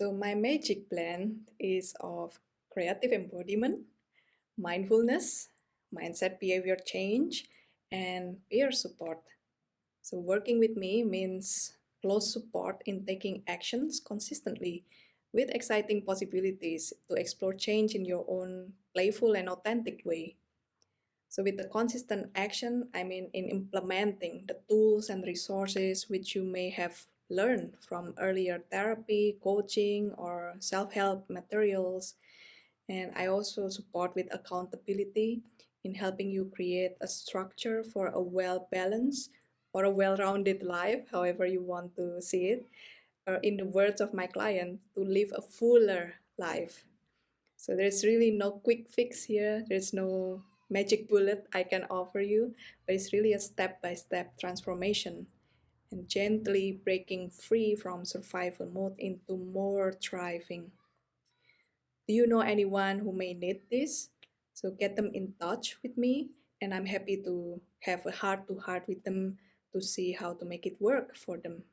So my magic blend is of creative embodiment, mindfulness, mindset behavior change, and peer support. So working with me means close support in taking actions consistently with exciting possibilities to explore change in your own playful and authentic way. So with the consistent action, I mean in implementing the tools and resources which you may have learn from earlier therapy, coaching, or self-help materials. And I also support with accountability in helping you create a structure for a well-balanced or a well-rounded life, however you want to see it, or in the words of my client, to live a fuller life. So there's really no quick fix here. There's no magic bullet I can offer you, but it's really a step-by-step -step transformation and gently breaking free from survival mode into more thriving. Do you know anyone who may need this? So get them in touch with me and I'm happy to have a heart to heart with them to see how to make it work for them.